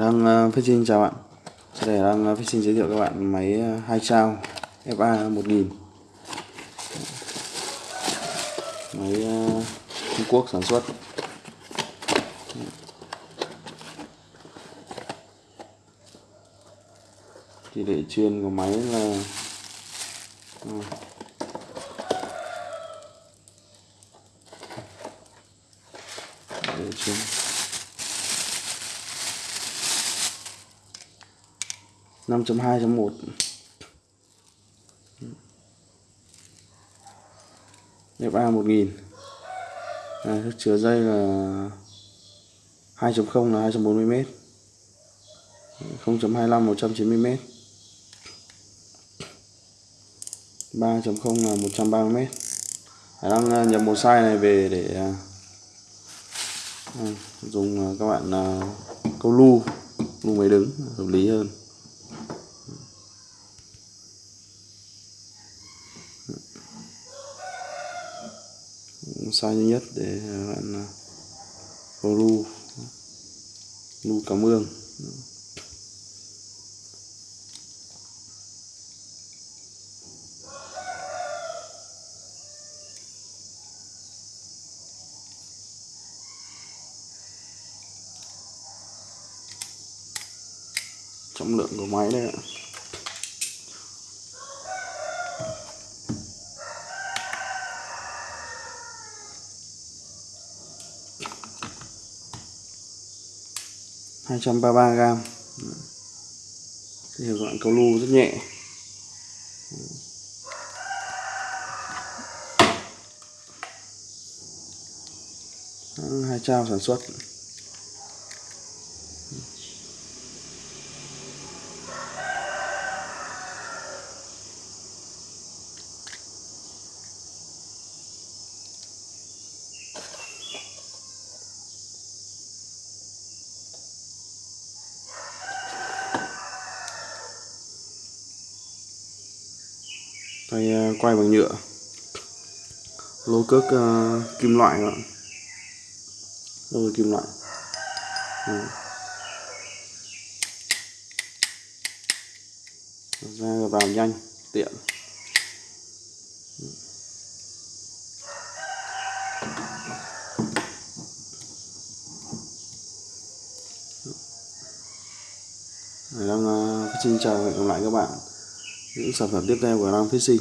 đang ờ, phát Fishing chào bạn. Sau đây đang ờ, phát Fishing giới thiệu các bạn máy uh, hai FA 1000 Máy Trung Quốc sản xuất. Tỷ lệ chuyên của máy là để chuyên. Năm chấm hai chấm một. FA 1000 à, thức chứa dây là 2.0 là 240m 0.25 190m 3.0 là 130m Hải đang nhập một size này về để à, à dùng à, các bạn à, câu lu lu máy đứng hợp lý hơn. Xa nhất để à, bạn câu lu lu cảm ơn. Trọng lượng của máy đây ạ. Hai trăm ba ba gram. Thì các cầu câu lu rất nhẹ. Hai trao sản xuất. Tay ờ, quay bằng nhựa. Lô cước uh, kim loại các bạn lô kim loại. Ờ. Ra vào nhanh tiện. Đang uh, xin chào và hẹn gặp lại các bạn những sản phẩm tiếp theo của Nam Ram Sinh.